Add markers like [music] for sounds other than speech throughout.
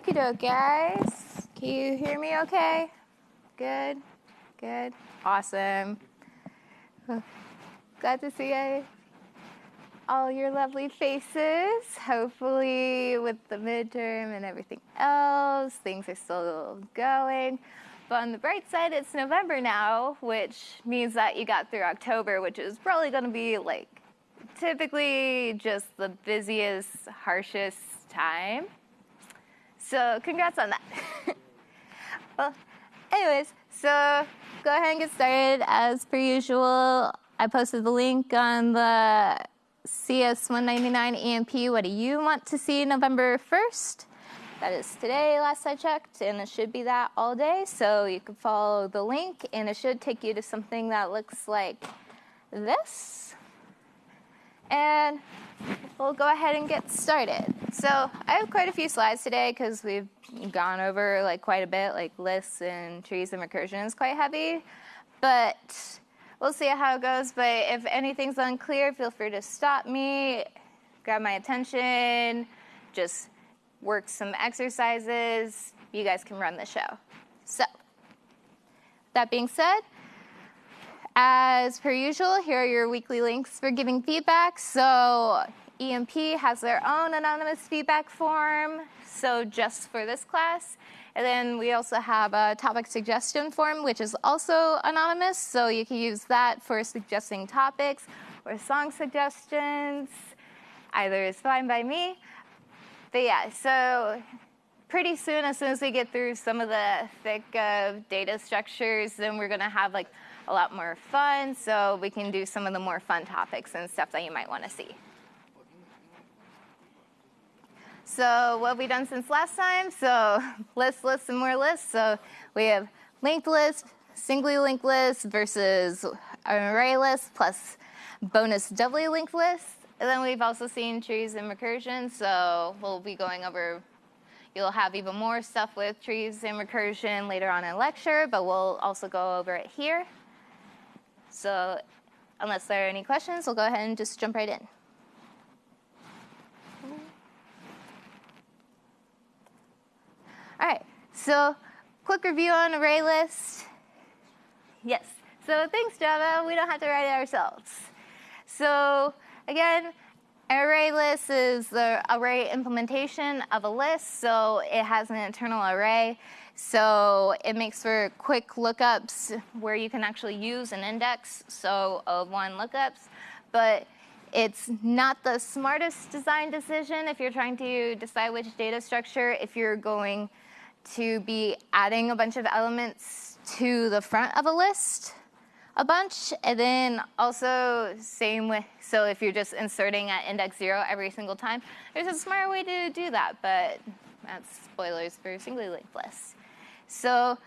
Okie doke, guys. Can you hear me okay? Good, good, awesome. Glad to see all your lovely faces. Hopefully, with the midterm and everything else, things are still going. But on the bright side, it's November now, which means that you got through October, which is probably going to be like typically just the busiest, harshest time. So congrats on that. [laughs] well, anyways, so go ahead and get started. As per usual, I posted the link on the CS199 EMP. What do you want to see November 1st? That is today, last I checked, and it should be that all day. So you can follow the link, and it should take you to something that looks like this. And we'll go ahead and get started. So I have quite a few slides today because we've gone over like quite a bit, like lists and trees and recursion is quite heavy. But we'll see how it goes. But if anything's unclear, feel free to stop me, grab my attention, just work some exercises. You guys can run the show. So, that being said, as per usual, here are your weekly links for giving feedback. So, EMP has their own anonymous feedback form, so just for this class. And then we also have a topic suggestion form, which is also anonymous, so you can use that for suggesting topics or song suggestions. Either is fine by me. But yeah, so pretty soon, as soon as we get through some of the thick uh, data structures, then we're gonna have like a lot more fun, so we can do some of the more fun topics and stuff that you might wanna see. So what have we done since last time? So lists, lists, and more lists. So we have linked list, singly linked list versus array list plus bonus doubly linked list. And then we've also seen trees and recursion, so we'll be going over, you'll have even more stuff with trees and recursion later on in lecture, but we'll also go over it here. So unless there are any questions, we'll go ahead and just jump right in. All right, so quick review on array list. Yes, so thanks Java, we don't have to write it ourselves. So Again, array list is the array implementation of a list, so it has an internal array. So it makes for quick lookups where you can actually use an index, so of one lookups. But it's not the smartest design decision if you're trying to decide which data structure, if you're going to be adding a bunch of elements to the front of a list a bunch. And then also same with, so if you're just inserting at index zero every single time, there's a smarter way to do that, but that's spoilers for singly linked lists. So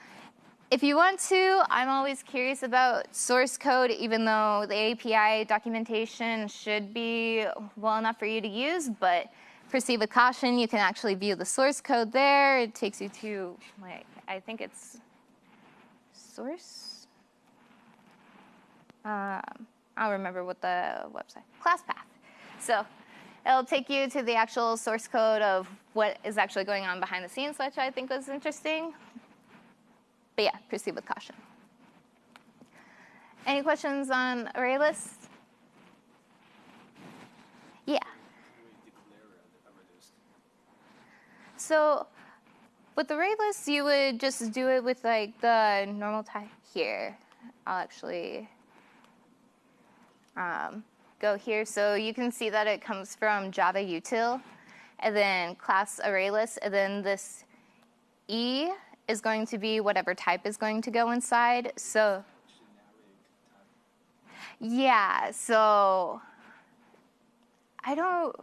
if you want to, I'm always curious about source code, even though the API documentation should be well enough for you to use, but proceed with caution. You can actually view the source code there. It takes you to, like, I think it's source um, I'll remember what the website, ClassPath. So it'll take you to the actual source code of what is actually going on behind the scenes, which I think was interesting. But yeah, proceed with caution. Any questions on array lists? Yeah. So with array lists, you would just do it with like the normal type here. I'll actually um, go here. So you can see that it comes from Java util, and then class ArrayList, and then this E is going to be whatever type is going to go inside. So yeah, so I don't,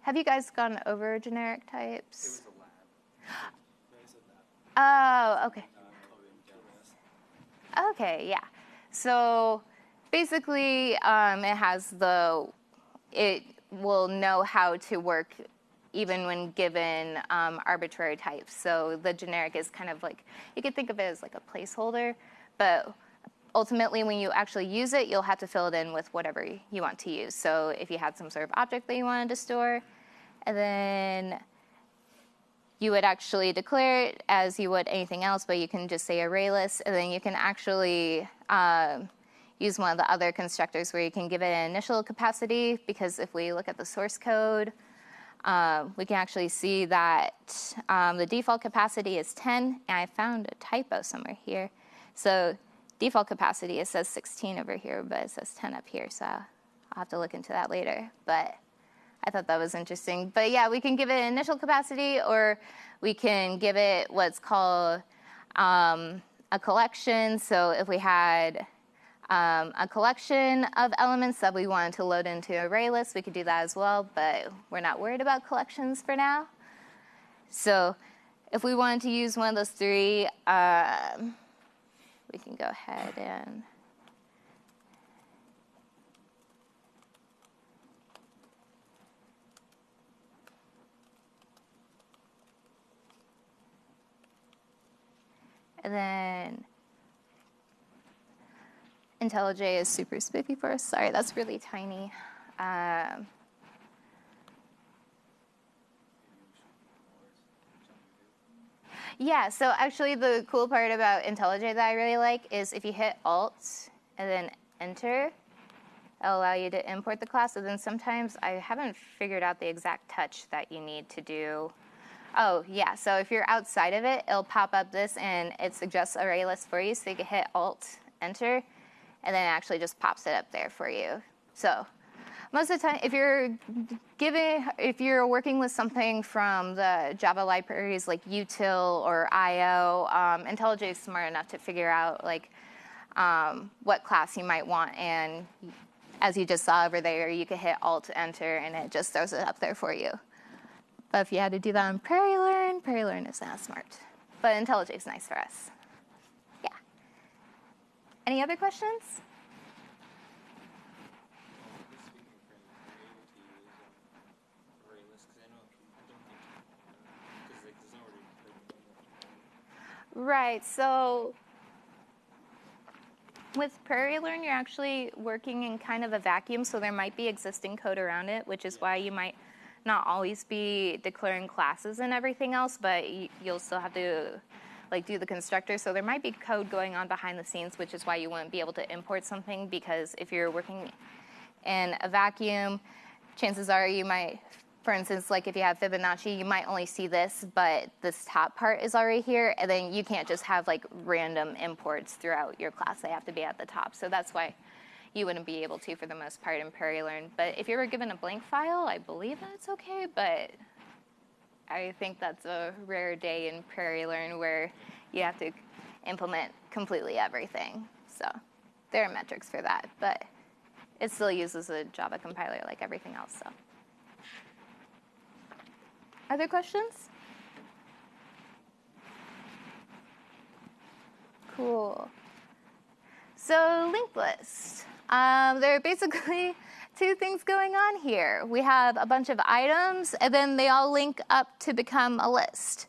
have you guys gone over generic types? Oh, okay. Okay, yeah. So basically, um, it has the, it will know how to work even when given um, arbitrary types. So the generic is kind of like, you could think of it as like a placeholder, but ultimately when you actually use it, you'll have to fill it in with whatever you want to use. So if you had some sort of object that you wanted to store, and then you would actually declare it as you would anything else, but you can just say array list, and then you can actually uh, use one of the other constructors where you can give it an initial capacity, because if we look at the source code, uh, we can actually see that um, the default capacity is 10, and I found a typo somewhere here. So default capacity, it says 16 over here, but it says 10 up here, so I'll have to look into that later. But I thought that was interesting. But yeah, we can give it an initial capacity or we can give it what's called um, a collection. So if we had um, a collection of elements that we wanted to load into array list, we could do that as well, but we're not worried about collections for now. So if we wanted to use one of those three, um, we can go ahead and And then IntelliJ is super spiffy for us. Sorry, that's really tiny. Um, yeah, so actually the cool part about IntelliJ that I really like is if you hit Alt and then Enter, it'll allow you to import the class. And then sometimes I haven't figured out the exact touch that you need to do Oh, yeah. So if you're outside of it, it'll pop up this and it suggests array list for you. So you can hit Alt, Enter, and then it actually just pops it up there for you. So most of the time, if you're giving, if you're working with something from the Java libraries like util or IO, um, IntelliJ is smart enough to figure out like um, what class you might want. And as you just saw over there, you can hit Alt, Enter, and it just throws it up there for you. But if you had to do that on PrairieLearn, PrairieLearn is not smart. But IntelliJ is nice for us. Any other questions? Right, so with PrairieLearn, you're actually working in kind of a vacuum, so there might be existing code around it, which is why you might not always be declaring classes and everything else, but you'll still have to like do the constructor. So there might be code going on behind the scenes, which is why you wouldn't be able to import something because if you're working in a vacuum, chances are you might, for instance, like if you have Fibonacci, you might only see this, but this top part is already here, and then you can't just have like random imports throughout your class. They have to be at the top. So that's why you wouldn't be able to for the most part in PrairieLearn. But if you were given a blank file, I believe that's okay, but I think that's a rare day in Prairie Learn where you have to implement completely everything. So there are metrics for that, but it still uses a Java compiler like everything else. So, other questions? Cool. So linked list. Um, there are basically two things going on here. We have a bunch of items, and then they all link up to become a list.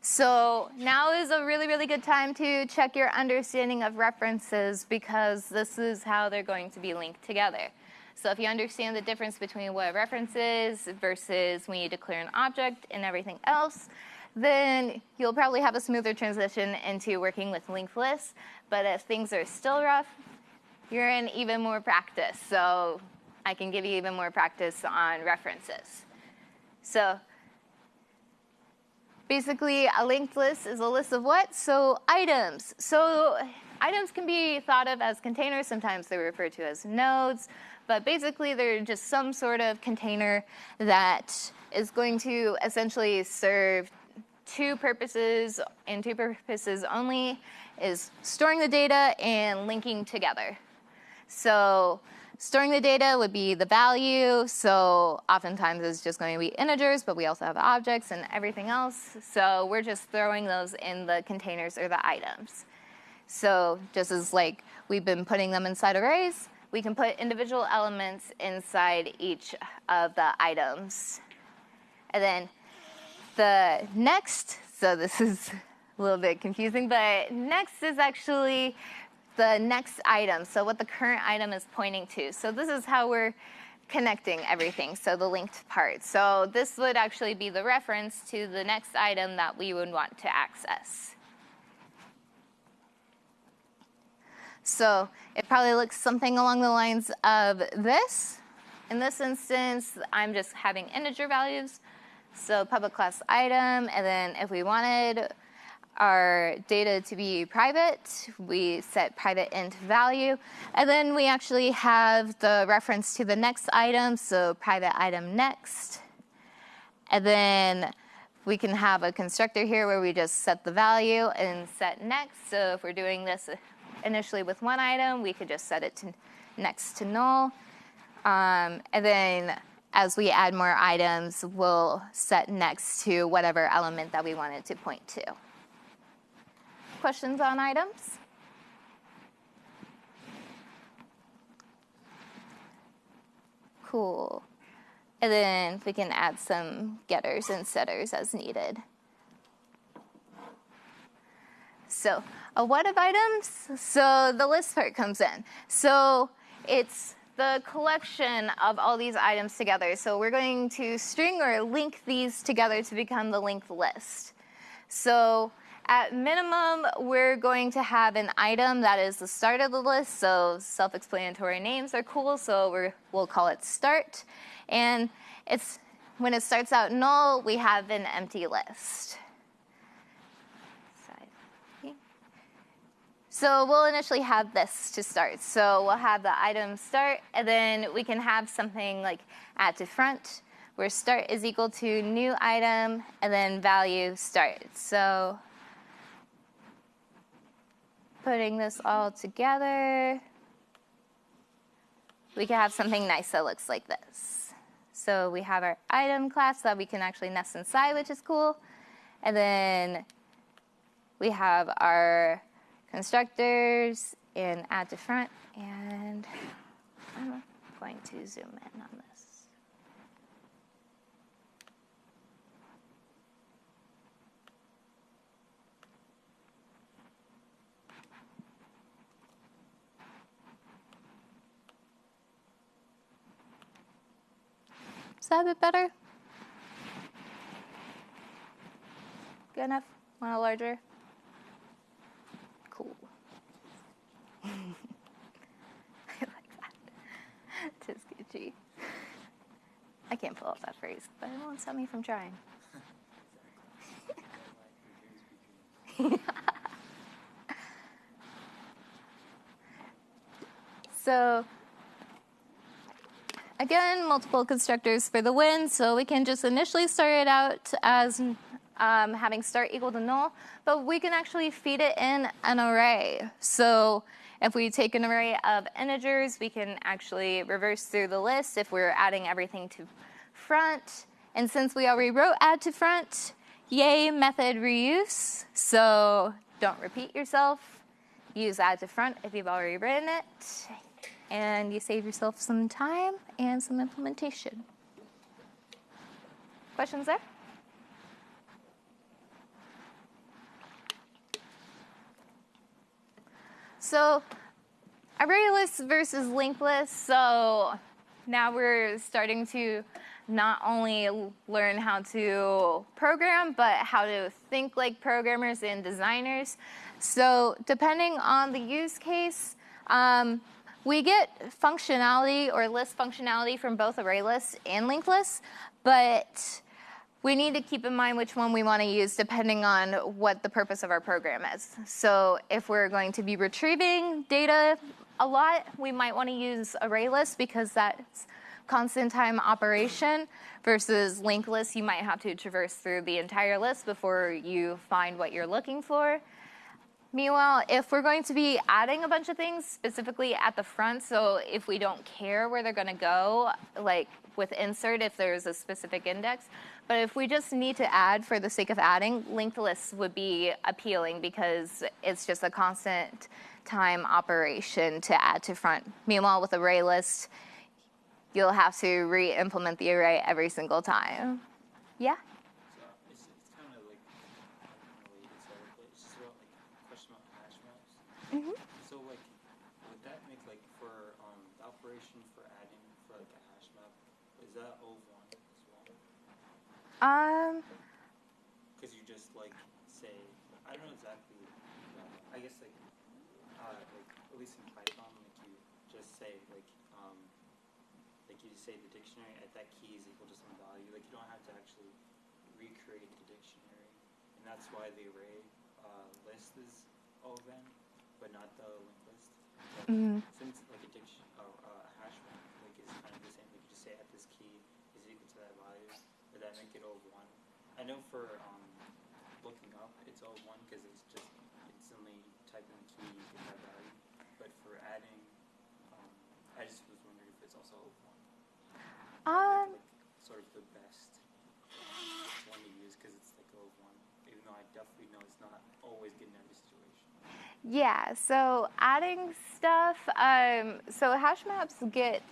So now is a really, really good time to check your understanding of references because this is how they're going to be linked together. So if you understand the difference between what a reference is versus when you declare an object and everything else, then you'll probably have a smoother transition into working with linked lists. But if things are still rough, you're in even more practice. So I can give you even more practice on references. So basically, a linked list is a list of what? So items. So items can be thought of as containers. Sometimes they're referred to as nodes. But basically, they're just some sort of container that is going to essentially serve two purposes and two purposes only is storing the data and linking together. So storing the data would be the value. So oftentimes it's just going to be integers, but we also have objects and everything else. So we're just throwing those in the containers or the items. So just as like we've been putting them inside arrays, we can put individual elements inside each of the items. And then the next, so this is [laughs] a little bit confusing, but next is actually the next item, so what the current item is pointing to. So this is how we're connecting everything, so the linked part. So this would actually be the reference to the next item that we would want to access. So it probably looks something along the lines of this. In this instance, I'm just having integer values. So public class item, and then if we wanted our data to be private, we set private int value. And then we actually have the reference to the next item, so private item next. And then we can have a constructor here where we just set the value and set next. So if we're doing this initially with one item, we could just set it to next to null. Um, and then as we add more items, we'll set next to whatever element that we wanted to point to. Questions on items? Cool. And then we can add some getters and setters as needed. So a what of items? So the list part comes in. So it's the collection of all these items together. So we're going to string or link these together to become the linked list. So at minimum, we're going to have an item that is the start of the list. So self-explanatory names are cool. So we will call it start. And it's when it starts out null, we have an empty list. So we'll initially have this to start. So we'll have the item start, and then we can have something like add to front, where start is equal to new item, and then value start. So putting this all together, we can have something nice that looks like this. So we have our item class that we can actually nest inside, which is cool. And then we have our constructors and add to front. And I'm going to zoom in on this. Is that a bit better? Good enough? Want a larger? Cool. [laughs] I like that. [laughs] Tis Gucci. I can't pull off that phrase, but it won't stop me from trying. [laughs] so Again, multiple constructors for the win, so we can just initially start it out as um, having start equal to null, but we can actually feed it in an array. So if we take an array of integers, we can actually reverse through the list if we're adding everything to front. And since we already wrote add to front, yay method reuse. So don't repeat yourself. Use add to front if you've already written it and you save yourself some time and some implementation. Questions there? So array lists versus linked lists. So now we're starting to not only learn how to program, but how to think like programmers and designers. So depending on the use case, um, we get functionality or list functionality from both array lists and linked lists, but we need to keep in mind which one we want to use depending on what the purpose of our program is. So if we're going to be retrieving data a lot, we might want to use array lists because that's constant time operation versus linked lists, you might have to traverse through the entire list before you find what you're looking for. Meanwhile, if we're going to be adding a bunch of things specifically at the front, so if we don't care where they're going to go, like with insert if there's a specific index, but if we just need to add for the sake of adding, linked lists would be appealing because it's just a constant time operation to add to front. Meanwhile, with array list, you'll have to re-implement the array every single time. Yeah? So like, would that make like for um, the operation for adding for like a hash map is that ov one as well? Um, Because you just like say, I don't know exactly. Uh, I guess like, uh, like at least in Python, like you just say like, um, like you just say the dictionary at that key is equal to some value. Like you don't have to actually recreate the dictionary, and that's why the array uh, list is oven, but not the linked list. But mm, since like a diction or uh, a hash map like is kind of the same, like you just say at this key is equal to that value, or that make it O one. I know for um, looking up it's O one because it's just instantly type in the key you get that value. But for adding, um, I just was wondering if it's also O one. um, like, sort of the best one to use because it's like O one, even though I definitely know it's not always good every situation. Yeah, so adding stuff, um, so hash maps get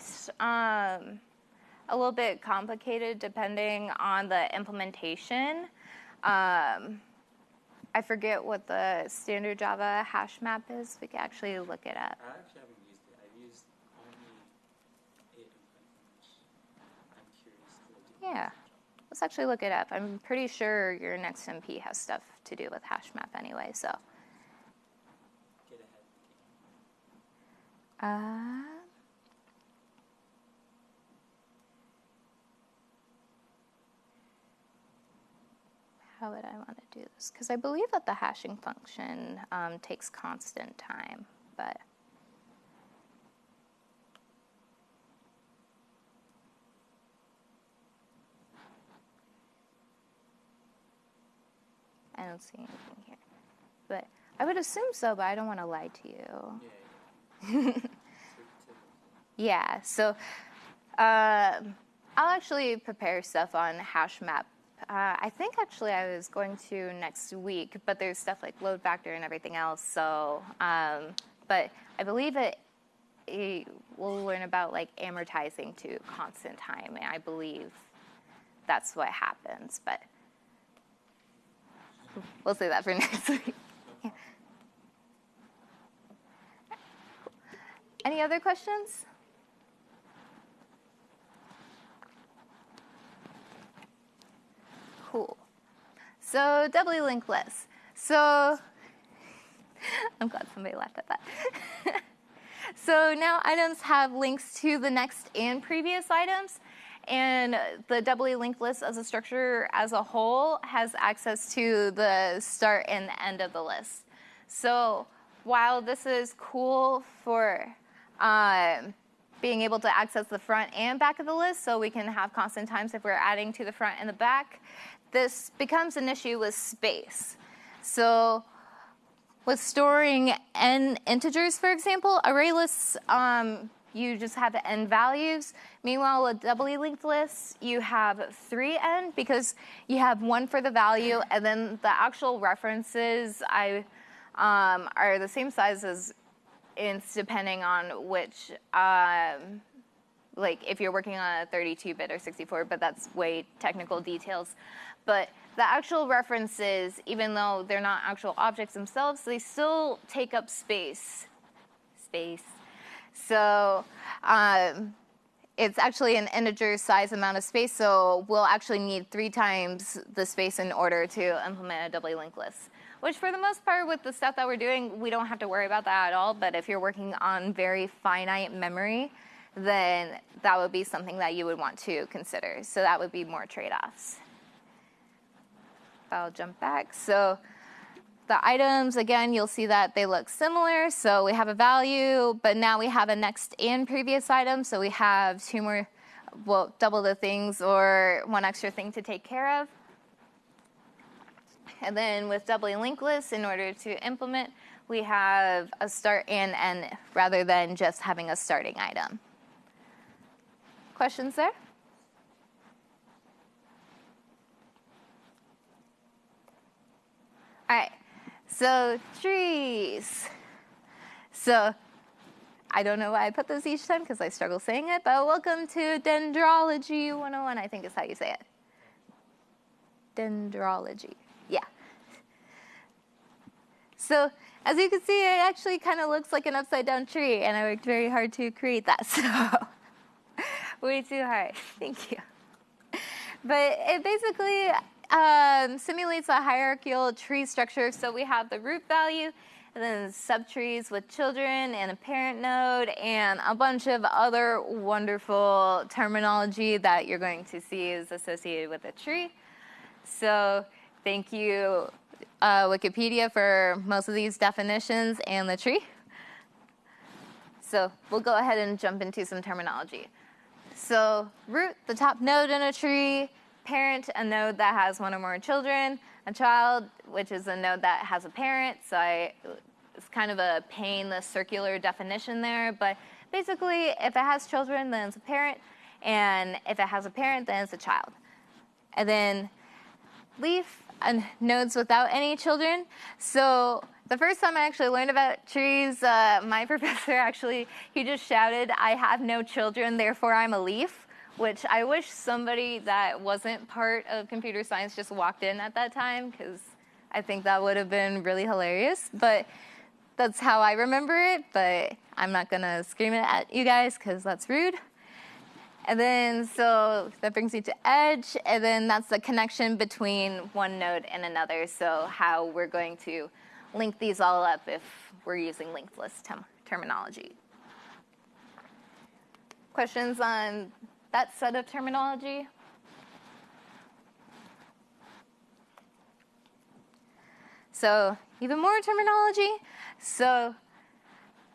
um, a little bit complicated depending on the implementation. Um, I forget what the standard Java hash map is. We can actually look it up. I actually haven't used it. I've used only it in Python, which I'm curious to. Yeah. Let's actually look it up. I'm pretty sure your next MP has stuff to do with hash map anyway, so. Get ahead Uh, how would I want to do this? Because I believe that the hashing function um, takes constant time, but. I don't see anything here. But I would assume so, but I don't want to lie to you. Yeah, yeah. [laughs] Yeah, so um I'll actually prepare stuff on HashMap. Uh, I think actually I was going to next week, but there's stuff like load factor and everything else. So, um, but I believe it, it. We'll learn about like amortizing to constant time, and I believe that's what happens. But we'll say that for [laughs] next week. no Any other questions? Cool. So doubly linked lists. So [laughs] I'm glad somebody laughed at that. [laughs] so now items have links to the next and previous items. And the doubly linked list as a structure as a whole has access to the start and the end of the list. So while this is cool for um, being able to access the front and back of the list, so we can have constant times if we're adding to the front and the back, this becomes an issue with space. So with storing n integers, for example, array lists, um, you just have n values. Meanwhile, a doubly linked list, you have three n because you have one for the value, and then the actual references I um, are the same size as ints depending on which um, like if you're working on a 32-bit or 64, but that's way technical details. But the actual references, even though they're not actual objects themselves, they still take up space. Space. So um, it's actually an integer size amount of space, so we'll actually need three times the space in order to implement a doubly linked list. Which for the most part with the stuff that we're doing, we don't have to worry about that at all, but if you're working on very finite memory, then that would be something that you would want to consider. So that would be more trade-offs. I'll jump back. So the items, again, you'll see that they look similar. So we have a value, but now we have a next and previous item. So we have two more, well, double the things or one extra thing to take care of. And then with doubly linked lists, in order to implement, we have a start and end rather than just having a starting item. Questions there? All right, so trees. So I don't know why I put this each time because I struggle saying it, but welcome to Dendrology 101, I think is how you say it. Dendrology. So as you can see, it actually kind of looks like an upside down tree, and I worked very hard to create that. [laughs] So Way too hard. Thank you. But it basically um, simulates a hierarchical tree structure. So we have the root value, and then subtrees with children and a parent node, and a bunch of other wonderful terminology that you're going to see is associated with a tree. So thank you, uh, Wikipedia, for most of these definitions and the tree. So we'll go ahead and jump into some terminology. So root, the top node in a tree, parent, a node that has one or more children, a child, which is a node that has a parent. So I, it's kind of a pain, the circular definition there. But basically, if it has children, then it's a parent. And if it has a parent, then it's a child. And then leaf, and nodes without any children. So the first time I actually learned about trees, uh, my [laughs] professor actually, he just shouted, I have no children, therefore I'm a leaf, which I wish somebody that wasn't part of computer science just walked in at that time, because I think that would have been really hilarious. But that's how I remember it, but I'm not gonna scream it at you guys, because that's rude. And then, so that brings you to edge, and then that's the connection between one node and another, so how we're going to link these all up if we're using linked list term terminology. Questions on that set of terminology? So even more terminology. So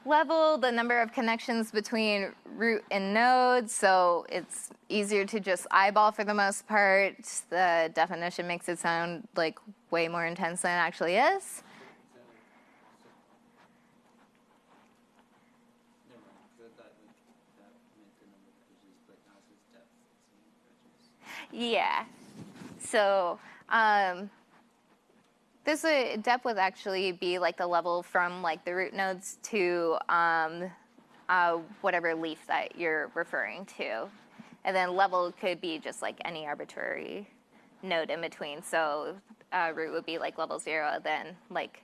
level, the number of connections between root and nodes, so it's easier to just eyeball for the most part. The definition makes it sound like way more intense than it actually is. Yeah. So um, this would, depth would actually be like the level from like the root nodes to um, uh, whatever leaf that you're referring to. And then level could be just like any arbitrary node in between. So uh, root would be like level zero, then like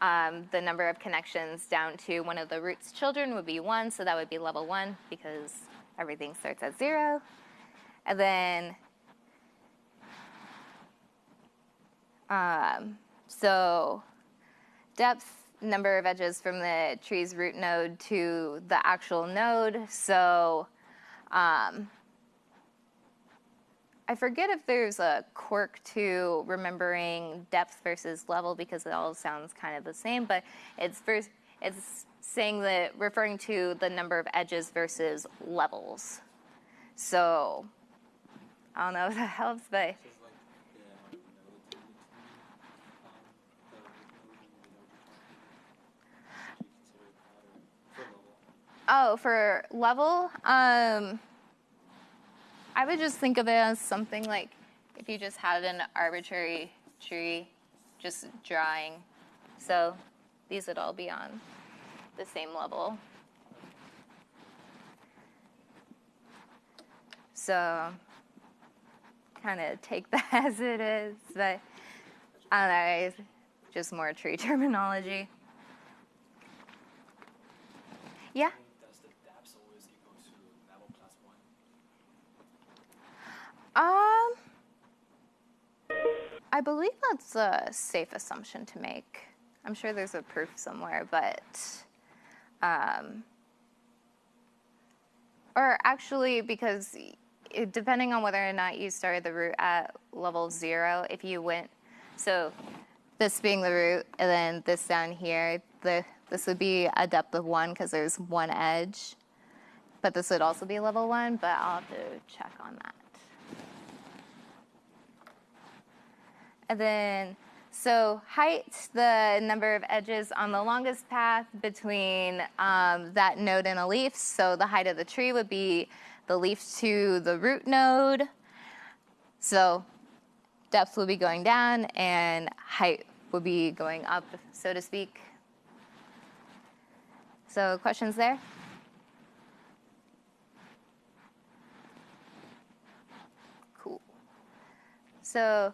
um, the number of connections down to one of the root's children would be one, so that would be level one because everything starts at zero. And then Um, so depth, number of edges from the tree's root node to the actual node. So um, I forget if there's a quirk to remembering depth versus level because it all sounds kind of the same, but it's first, it's saying that referring to the number of edges versus levels. So I don't know if that helps, but Oh, for level, um, I would just think of it as something like if you just had an arbitrary tree, just drawing. So these would all be on the same level. So kind of take [laughs] that as it is, but I don't know, just more tree [laughs] terminology. Yeah? Um, I believe that's a safe assumption to make. I'm sure there's a proof somewhere, but um, or actually, because depending on whether or not you started the root at level zero, if you went, so this being the root, and then this down here, the this would be a depth of one because there's one edge, but this would also be level one, but I'll have to check on that. And then, so height, the number of edges on the longest path between um, that node and a leaf. So the height of the tree would be the leaf to the root node. So depth would be going down and height would be going up, so to speak. So questions there? Cool. So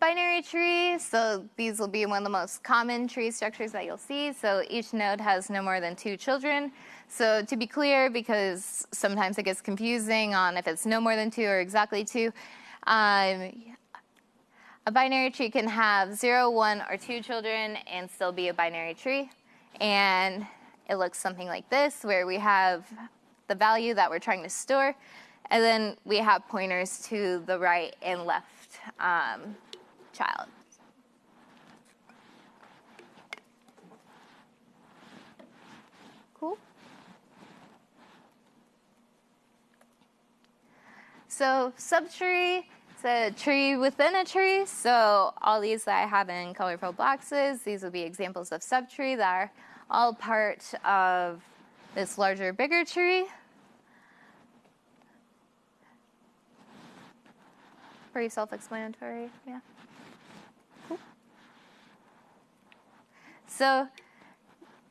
binary tree. So these will be one of the most common tree structures that you'll see. So each node has no more than two children. So to be clear, because sometimes it gets confusing on if it's no more than two or exactly two, um, a binary tree can have zero, one, or two children and still be a binary tree. And it looks something like this, where we have the value that we're trying to store, and then we have pointers to the right and left um, child. Cool. So subtree, it's a tree within a tree. So all these that I have in colorful boxes, these will be examples of subtree that are all part of this larger, bigger tree. Pretty self-explanatory, yeah. So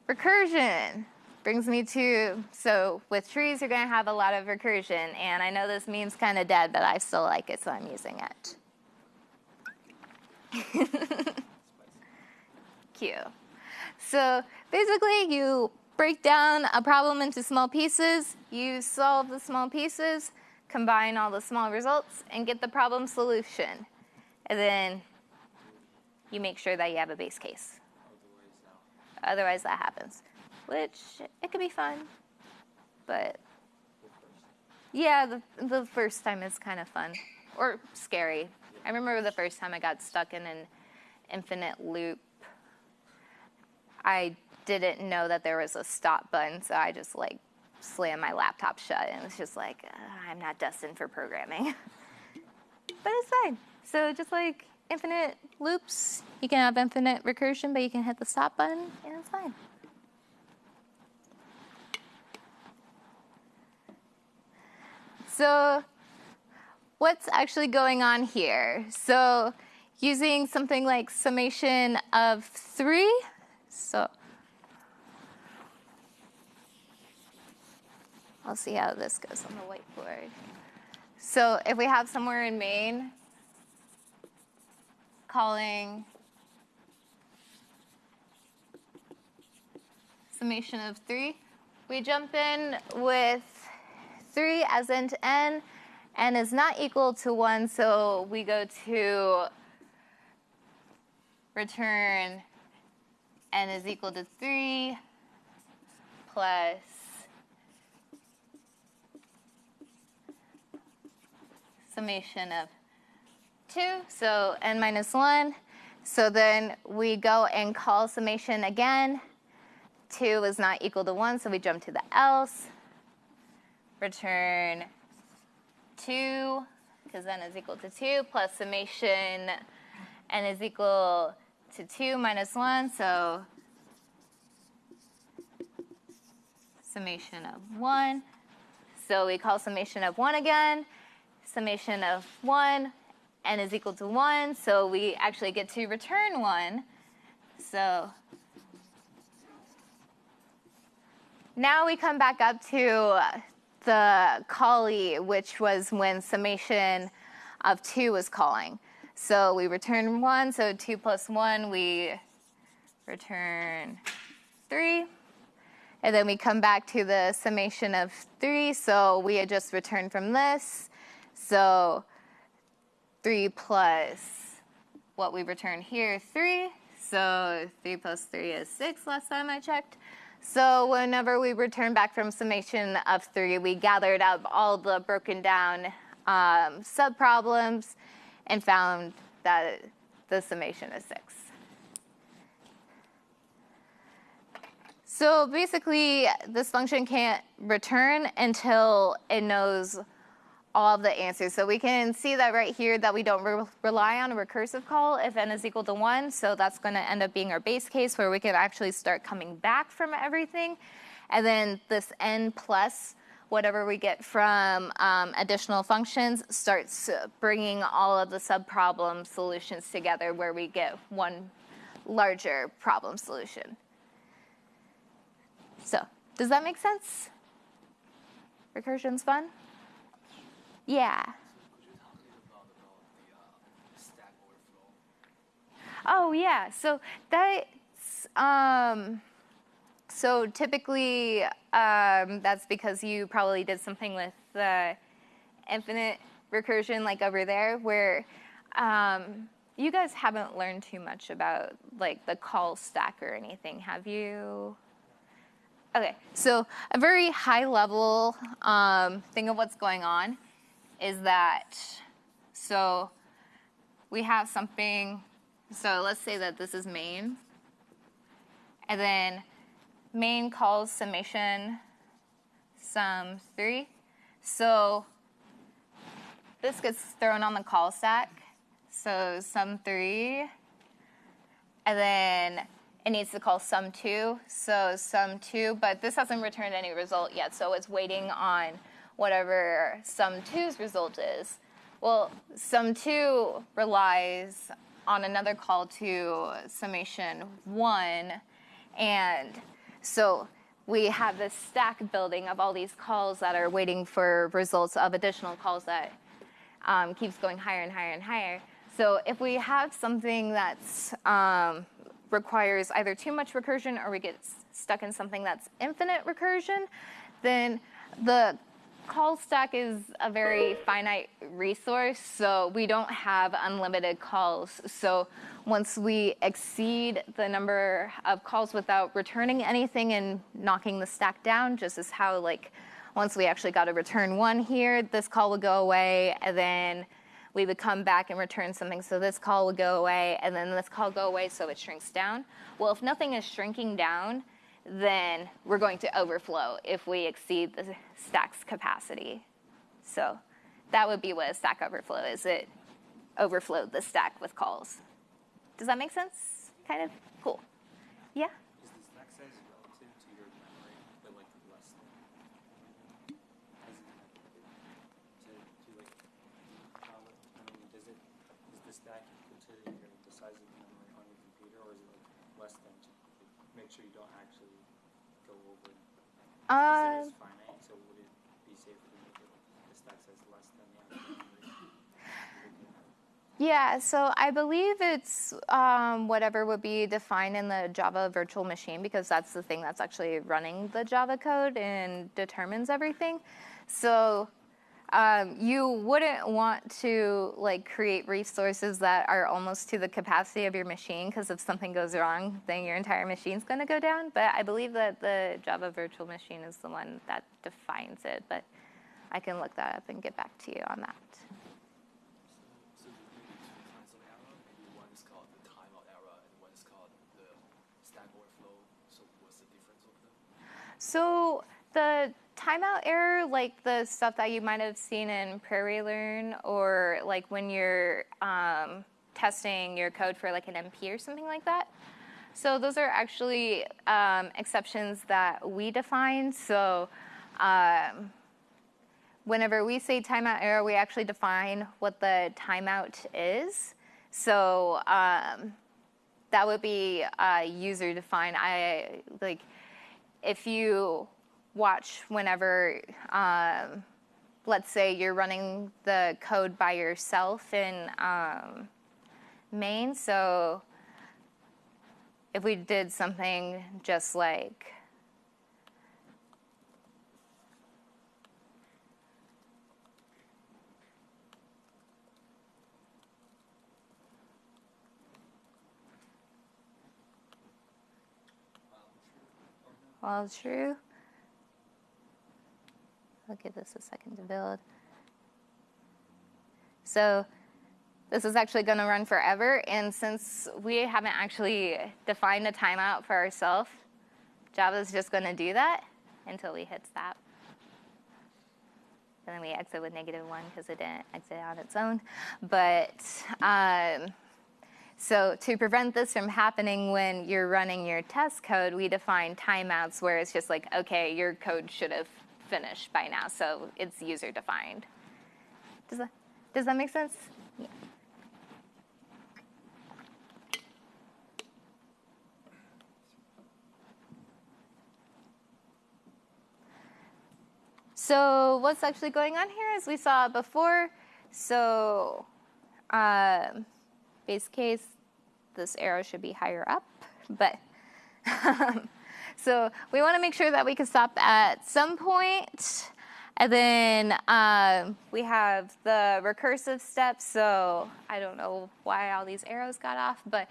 recursion brings me to, so with trees, you're gonna have a lot of recursion, and I know this meme's kind of dead, but I still like it, so I'm using it. [laughs] Cute. So basically, you break down a problem into small pieces, you solve the small pieces, combine all the small results, and get the problem solution. And then you make sure that you have a base case. Otherwise, that happens, which it can be fun, but yeah, the, the first time is kind of fun or scary. I remember the first time I got stuck in an infinite loop. I didn't know that there was a stop button, so I just like slammed my laptop shut and it's just like, uh, I'm not destined for programming. [laughs] but it's fine. So just like infinite loops, you can have infinite recursion, but you can hit the stop button and it's fine. So what's actually going on here? So using something like summation of three, so I'll see how this goes on the whiteboard. So if we have somewhere in main calling. Summation of 3, we jump in with 3 as int n, n is not equal to 1, so we go to return. n is equal to 3 plus summation of 2, so n minus 1. So then we go and call summation again. 2 is not equal to 1, so we jump to the else. Return 2, because n is equal to 2, plus summation n is equal to 2 minus 1, so summation of 1. So we call summation of 1 again summation of 1, n is equal to 1, so we actually get to return 1. So now we come back up to the callee, which was when summation of 2 was calling. So we return 1, so 2 plus 1, we return 3. And then we come back to the summation of 3, so we had just returned from this. So 3 plus what we return here, 3. So 3 plus 3 is 6 last time I checked. So whenever we return back from summation of 3, we gathered up all the broken down um, subproblems and found that the summation is 6. So basically, this function can't return until it knows all of the answers. So we can see that right here that we don't re rely on a recursive call if n is equal to 1. So that's going to end up being our base case where we can actually start coming back from everything. And then this n plus whatever we get from um, additional functions starts bringing all of the subproblem solutions together where we get one larger problem solution. So does that make sense? Recursion's fun? Yeah. Oh yeah, so that's um, so typically um, that's because you probably did something with the infinite recursion, like over there, where um, you guys haven't learned too much about like the call stack or anything, have you? Okay, so a very high level um, thing of what's going on is that so we have something so let's say that this is main. And then main calls summation sum 3. So this gets thrown on the call stack. So sum 3. And then it needs to call sum 2. So sum 2, but this hasn't returned any result yet. So it's waiting on whatever sum 2's result is. Well, sum 2 relies on another call to summation one. And so we have this stack building of all these calls that are waiting for results of additional calls that um, keeps going higher and higher and higher. So if we have something that's um, requires either too much recursion or we get stuck in something that's infinite recursion, then the call stack is a very finite resource, so we don't have unlimited calls. So once we exceed the number of calls without returning anything and knocking the stack down, just as how like once we actually got to return one here, this call would go away, and then we would come back and return something. So this call would go away, and then this call go away, so it shrinks down. Well, if nothing is shrinking down, then we're going to overflow if we exceed the stack's capacity. So that would be what a stack overflow is. It overflowed the stack with calls. Does that make sense? Kind of? Cool. Yeah? Is the stack size relative to your memory, but like less than? As in, like, to, to like, how, I mean, does it, is the stack equal to your, the size of the memory on your computer, or is it like less than to like, make sure you don't actually go over? Because The yeah, so I believe it's um, whatever would be defined in the Java virtual machine because that's the thing that's actually running the Java code and determines everything. So um, you wouldn't want to like create resources that are almost to the capacity of your machine because if something goes wrong, then your entire machine's going to go down. But I believe that the Java virtual machine is the one that defines it. But I can look that up and get back to you on that. So the timeout error, like the stuff that you might have seen in PrairieLearn, or like when you're um, testing your code for like an MP or something like that. So those are actually um, exceptions that we define. So um, whenever we say timeout error, we actually define what the timeout is. So um, that would be uh, user defined. I like if you watch whenever, um, let's say you're running the code by yourself in um, main. So if we did something just like while true. I'll give this a second to build. So this is actually going to run forever, and since we haven't actually defined a timeout for ourselves, Java is just going to do that until we hit stop. And then we exit with negative one because it didn't exit on its own. But um, so to prevent this from happening when you're running your test code, we define timeouts where it's just like, okay, your code should have finished by now, so it's user defined. Does that does that make sense? Yeah. So what's actually going on here, as we saw before. So um, base case this arrow should be higher up, but [laughs] so we want to make sure that we can stop at some point. And then um, we have the recursive steps. So I don't know why all these arrows got off, but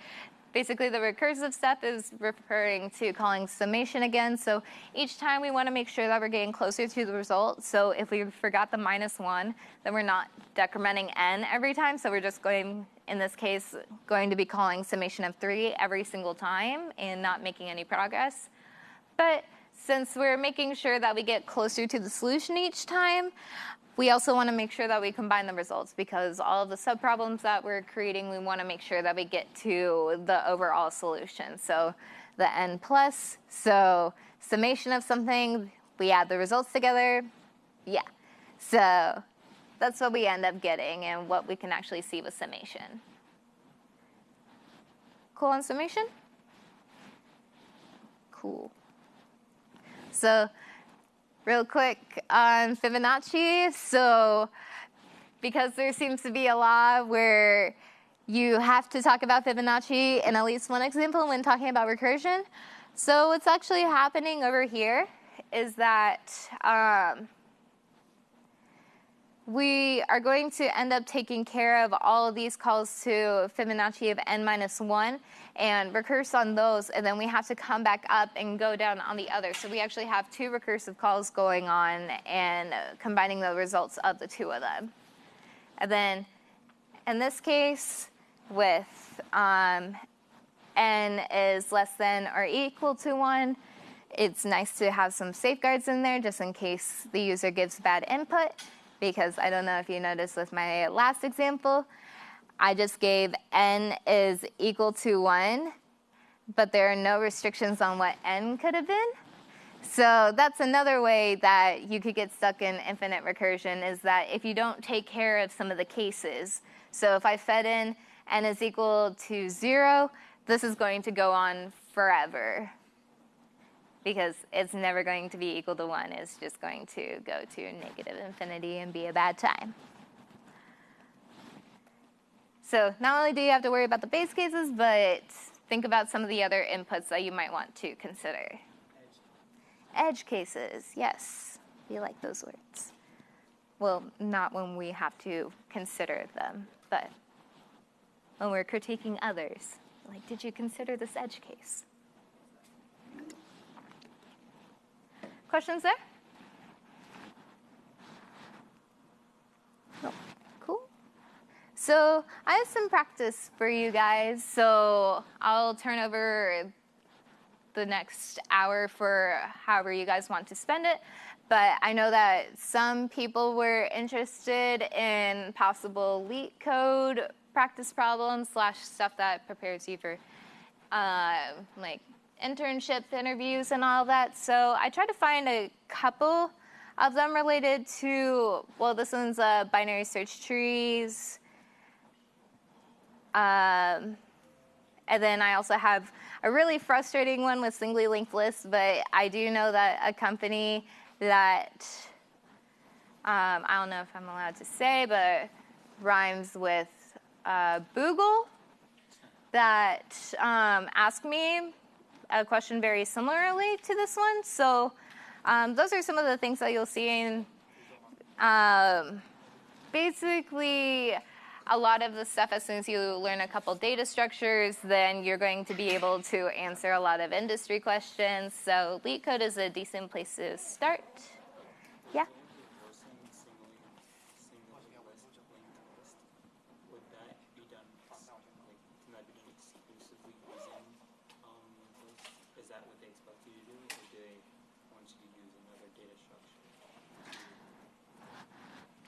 basically the recursive step is referring to calling summation again. So each time we want to make sure that we're getting closer to the result. So if we forgot the minus one, then we're not decrementing n every time. So we're just going, in this case, going to be calling summation of three every single time and not making any progress. But since we're making sure that we get closer to the solution each time, we also want to make sure that we combine the results because all of the subproblems that we're creating, we want to make sure that we get to the overall solution. So the n plus, so summation of something, we add the results together, yeah. So that's what we end up getting and what we can actually see with summation. Cool on summation? Cool. So real quick on Fibonacci. So because there seems to be a law where you have to talk about Fibonacci in at least one example when talking about recursion. So what's actually happening over here is that um, we are going to end up taking care of all of these calls to Fibonacci of n minus 1 and recurse on those, and then we have to come back up and go down on the other. So we actually have two recursive calls going on and combining the results of the two of them. And then in this case, with um, n is less than or equal to 1, it's nice to have some safeguards in there just in case the user gives bad input because I don't know if you noticed with my last example, I just gave n is equal to 1, but there are no restrictions on what n could have been. So that's another way that you could get stuck in infinite recursion is that if you don't take care of some of the cases. So if I fed in n is equal to 0, this is going to go on forever because it's never going to be equal to 1. It's just going to go to negative infinity and be a bad time. So not only do you have to worry about the base cases, but think about some of the other inputs that you might want to consider. Edge, cases, yes. We like those words. Well, not when we have to consider them, but when we're critiquing others. Like, did you consider this edge case? Questions there? No. So I have some practice for you guys. So I'll turn over the next hour for however you guys want to spend it. But I know that some people were interested in possible LeetCode practice problems slash stuff that prepares you for uh, like internships, interviews, and all that. So I tried to find a couple of them related to, well, this one's uh, binary search trees. Um, and then I also have a really frustrating one with singly linked lists, but I do know that a company that, um, I don't know if I'm allowed to say, but rhymes with uh, Boogle that um, asked me a question very similarly to this one. So um, those are some of the things that you'll see in um, basically a lot of the stuff as soon as you learn a couple data structures, then you're going to be able to answer a lot of industry questions. So LeetCode is a decent place to start. Yeah?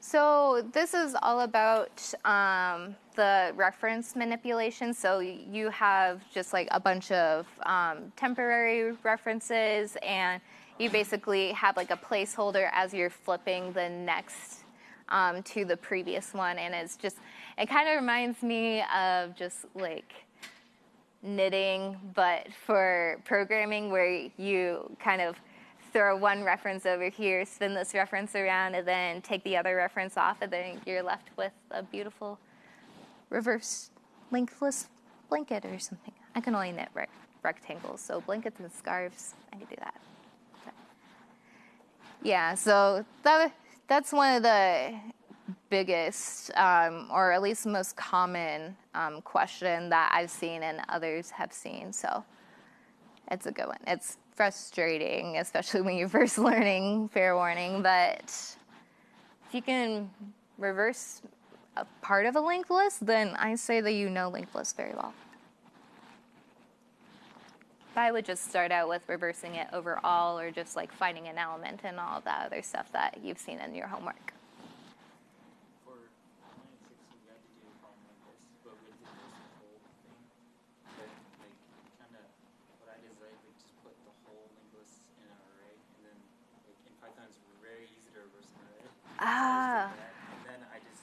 So this is all about um, the reference manipulation. So you have just like a bunch of um, temporary references and you basically have like a placeholder as you're flipping the next um, to the previous one. And it's just, it kind of reminds me of just like knitting, but for programming where you kind of throw one reference over here, spin this reference around, and then take the other reference off, and then you're left with a beautiful reverse linked list blanket or something. I can only knit rec- rectangles, so blankets and scarves, I could do that. But- yeah, so that that's one of the biggest, um, or at least most common um, question that I've seen and others have seen. So it's a good one. It's frustrating, especially when you're first [laughs] learning. Fair warning, but if you can reverse a part of a linked list, then I say that you know linked lists very well. I would just start out with reversing it overall or just like finding an element and all that other stuff that you've seen in your homework. For nine and six, we had to do a problem like this, but we did this whole thing. But like, kind of, what I did is I like just put the whole linked list in an array, and then like in Python it's very easy to reverse an array. So I Ah. just did that, and then I just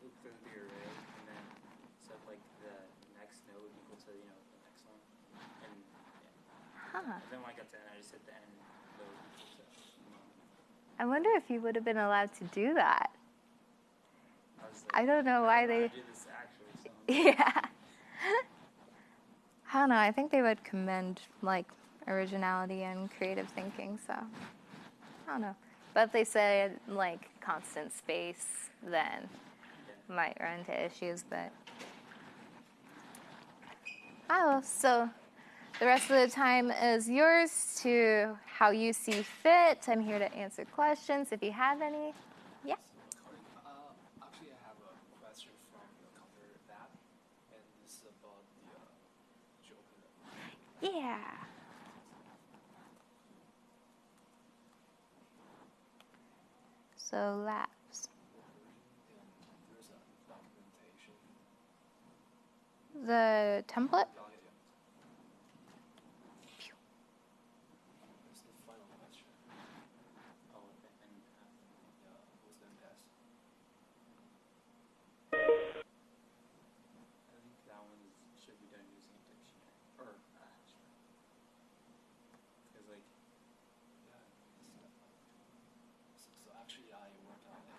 looped through the array, and then set like the next node equal to you know the next one, and yeah. Huh. And then when I got to n, I just set the n node equal to. I wonder if you would have been allowed to do that. I was I don't know why they. do actually. So. [laughs] Yeah. I don't know. I think they would commend like originality and creative thinking. So I don't know. But if they said like constant space, then might run into issues. But oh, so the rest of the time is yours to how you see fit. I'm here to answer questions if you have any. Yeah. Colin, uh, actually, I have a question from the counter that, and this is about the uh, could you open it? Yeah. So labs. The template? Yeah, yeah, yeah. That's the final question. Oh, okay. And uh, Yeah, what's the test? I think that one is, should be done using a dictionary. Or, uh, sure. Because, like, Yeah, it's not fun. So, so actually, I worked on a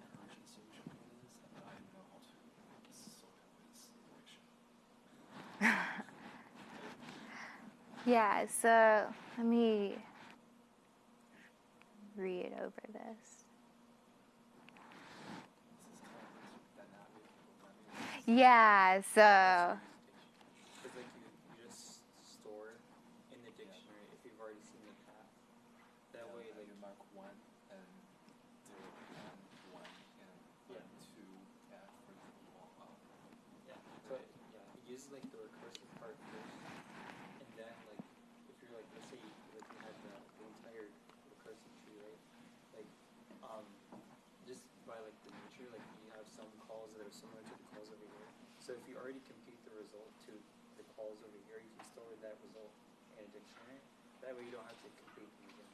recursion solution for this, and I know how to sort it with this direction. Yeah, so let me read over this. Yeah, so because, like, you, you just store in the dictionary if you've already seen the path. That Yeah, way, uh, like, you mark one and zero and one and Yeah. two and for example, um, yeah. So, it- yeah, it uses, like, the recursive part first. And then, like, if you're, like, let's say, you, like, you have the, the entire recursive tree, right? Like, um, just by, like, the nature, like, you have some calls that are similar to the calls over here. So if you already compute the result to the calls over here, you can store that result in a dictionary. That way you don't have to compute them again.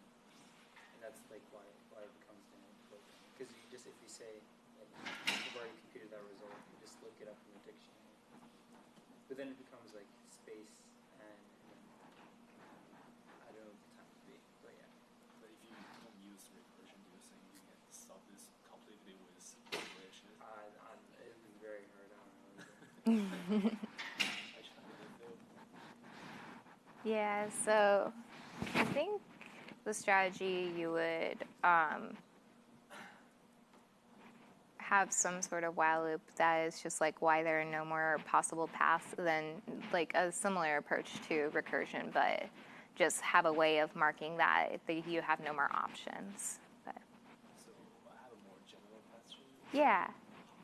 And that's like why why it becomes dynamic programming. Because you just if you say like you've already computed that result, you just look it up in the dictionary. But then it becomes like space and, and I don't know what the time would be. But yeah. but if you don't use recursion, do you think you can solve this completely with iteration? I, I, it was very hard. I don't know. either. [laughs] I tried it though. yeah, so I think the strategy you would um, have some sort of while loop that is just like why there are no more possible paths than like a similar approach to recursion, but just have a way of marking that you have no more options. But So I have a more general question. yeah.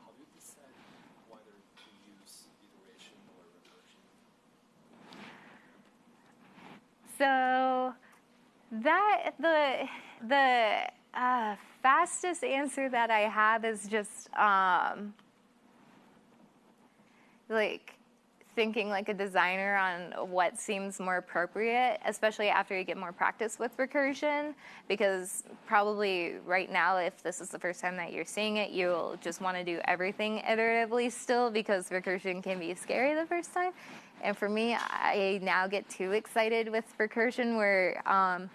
How do you decide whether to use iteration or recursion? So that the the uh, fastest answer that I have is just um, like thinking like a designer on what seems more appropriate, especially after you get more practice with recursion. Because probably right now, if this is the first time that you're seeing it, you'll just want to do everything iteratively still because recursion can be scary the first time. And for me, I now get too excited with recursion where um,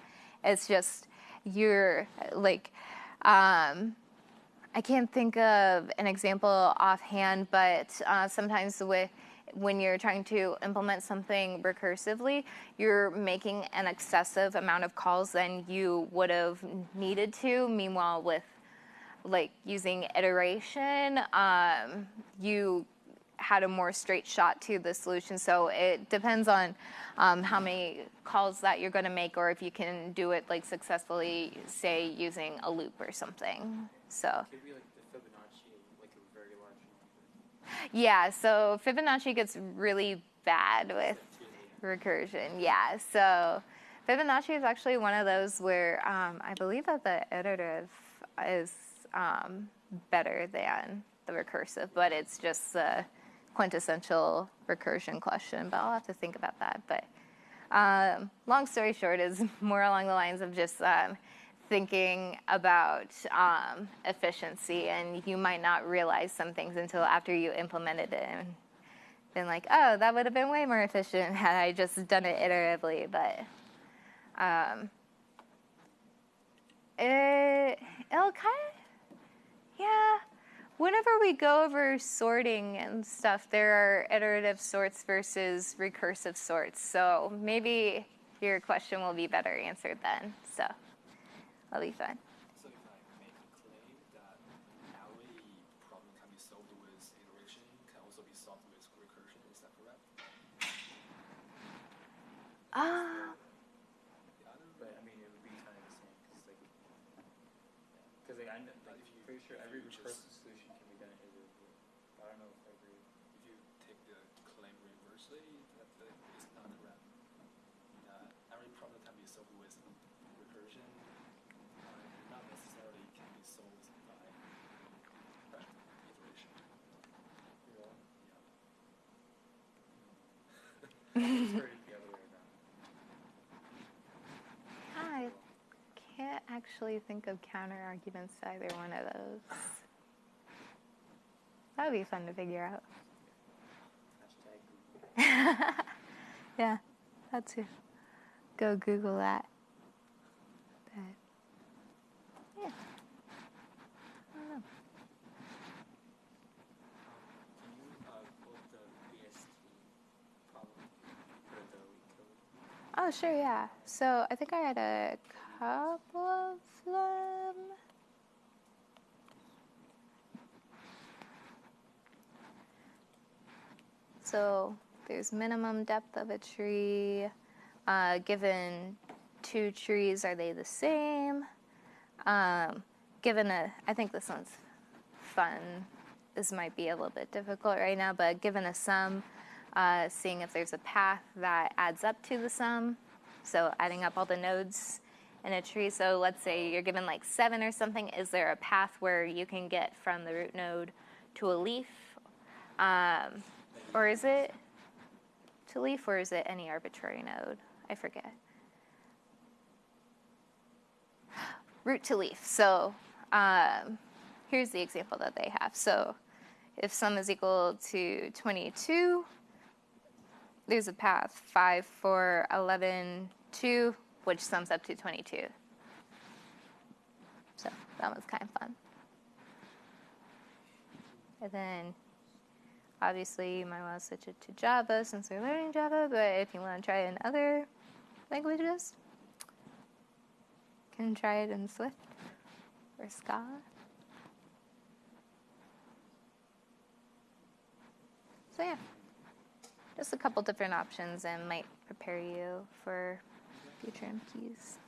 it's just you're like. Um, I can't think of an example offhand, but uh, sometimes with when you're trying to implement something recursively, you're making an excessive amount of calls than you would have needed to. Meanwhile, with like using iteration, um, you had a more straight shot to the solution. So it depends on um, how many calls that you're going to make, or if you can do it like successfully, say using a loop or something. So Could be like the Fibonacci, like a very large number. yeah, so Fibonacci gets really bad with recursion. Yeah, so Fibonacci is actually one of those where um, I believe that the iterative is um, better than the recursive, but it's just the quintessential recursion question. But I'll have to think about that. But um, long story short is [laughs] more along the lines of just um, thinking about um, efficiency, and you might not realize some things until after you implemented it and been like, oh, that would have been way more efficient had I just done it iteratively. But um, it, it'll kind of, yeah. Whenever we go over sorting and stuff, there are iterative sorts versus recursive sorts. So maybe your question will be better answered then. So that'll be fun. So if I make a claim that every problem can be solved with iteration, can also be solved with recursion, is that correct? Ah. The other But I mean, it would be kind of the same, because like, because like I'm like, But if you- pretty sure if every you just- recursive solution can be done iteratively. But I don't know if every. if you take the claim reversely, that, that is not correct. Uh, every problem can be solved with recursion, uh, not necessarily can be solved by right, iteration. You know, Yeah. it's pretty the other way around. I can't actually think of counter arguments to either one of those. That would be fun to figure out. [laughs] Yeah, that's it. go Google that. But yeah, I don't know. Can you uh, quote the BST problem or the leak code? Oh, sure, yeah. So I think I had a couple of them. So there's minimum depth of a tree. Uh, given two trees, are they the same? Um, given a, I think this one's fun. This might be a little bit difficult right now, but given a sum, uh, seeing if there's a path that adds up to the sum. So adding up all the nodes in a tree. So let's say you're given like seven or something. Is there a path where you can get from the root node to a leaf? Um, or is it to leaf or is it any arbitrary node? I forget. Root to leaf. So um, here's the example that they have. So if sum is equal to 22, there's a path 5, 4, 11, 2, which sums up to 22. So that was kind of fun. And then obviously you might want to switch it to Java since we're learning Java, but if you want to try it in other languages, you can try it in Swift or Scala. So yeah, just a couple different options and might prepare you for future MQs.